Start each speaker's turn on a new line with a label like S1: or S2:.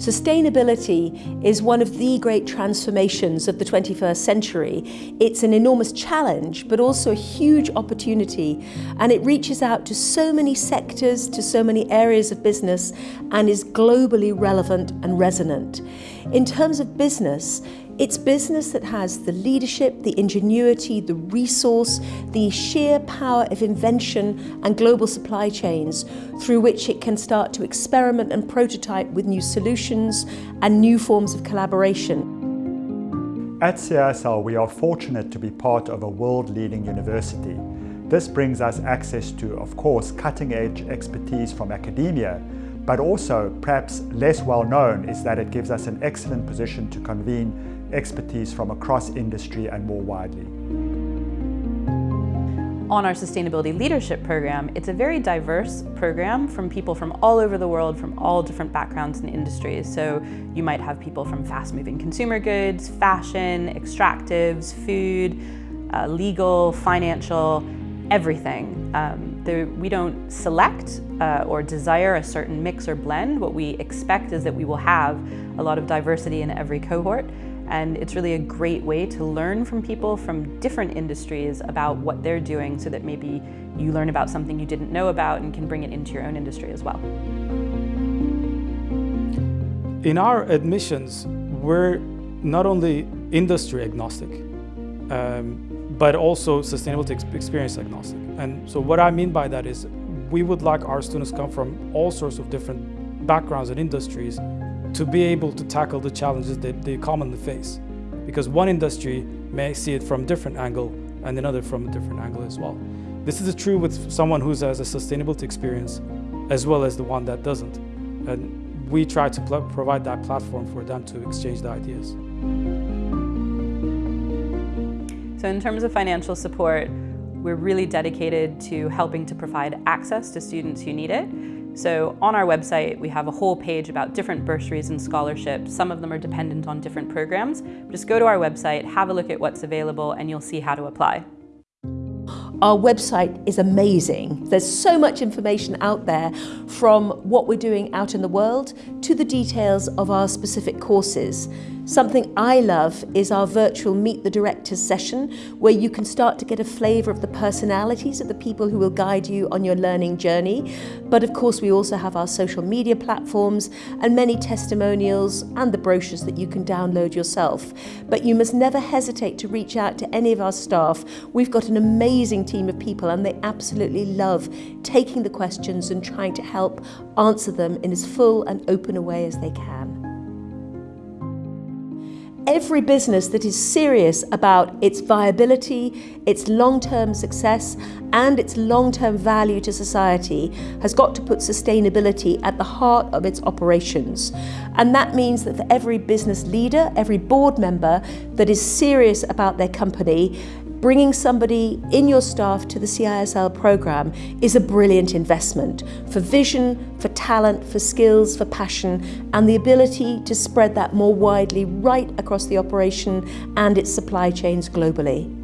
S1: Sustainability is one of the great transformations of the 21st century. It's an enormous challenge, but also a huge opportunity. And it reaches out to so many sectors, to so many areas of business, and is globally relevant and resonant. In terms of business, it's business that has the leadership, the ingenuity, the resource, the sheer power of invention and global supply chains through which it can start to experiment and prototype with new solutions and new forms of collaboration.
S2: At CISL, we are fortunate to be part of a world-leading university. This brings us access to, of course, cutting-edge expertise from academia, but also, perhaps less well known, is that it gives us an excellent position to convene expertise from across industry and more widely.
S3: On our Sustainability Leadership Program, it's a very diverse program from people from all over the world, from all different backgrounds and industries. So you might have people from fast-moving consumer goods, fashion, extractives, food, uh, legal, financial, everything. Um, there, we don't select uh, or desire a certain mix or blend. What we expect is that we will have a lot of diversity in every cohort and it's really a great way to learn from people from different industries about what they're doing so that maybe you learn about something you didn't know about and can bring it into your own industry as well.
S4: In our admissions, we're not only industry agnostic, um, but also sustainability experience agnostic. And so what I mean by that is we would like our students come from all sorts of different backgrounds and industries to be able to tackle the challenges that they commonly face. Because one industry may see it from a different angle and another from a different angle as well. This is true with someone who has a sustainability experience as well as the one that doesn't. And we try to provide that platform for them to exchange the ideas.
S3: So in terms of financial support, we're really dedicated to helping to provide access to students who need it. So on our website, we have a whole page about different bursaries and scholarships. Some of them are dependent on different programs. Just go to our website, have a look at what's available, and you'll see how to apply.
S1: Our website is amazing. There's so much information out there from what we're doing out in the world to the details of our specific courses. Something I love is our virtual Meet the Directors session where you can start to get a flavour of the personalities of the people who will guide you on your learning journey. But of course we also have our social media platforms and many testimonials and the brochures that you can download yourself. But you must never hesitate to reach out to any of our staff. We've got an amazing team of people and they absolutely love taking the questions and trying to help answer them in as full and open a way as they can. Every business that is serious about its viability, its long-term success and its long-term value to society has got to put sustainability at the heart of its operations. And that means that for every business leader, every board member that is serious about their company, Bringing somebody in your staff to the CISL programme is a brilliant investment for vision, for talent, for skills, for passion and the ability to spread that more widely right across the operation and its supply chains globally.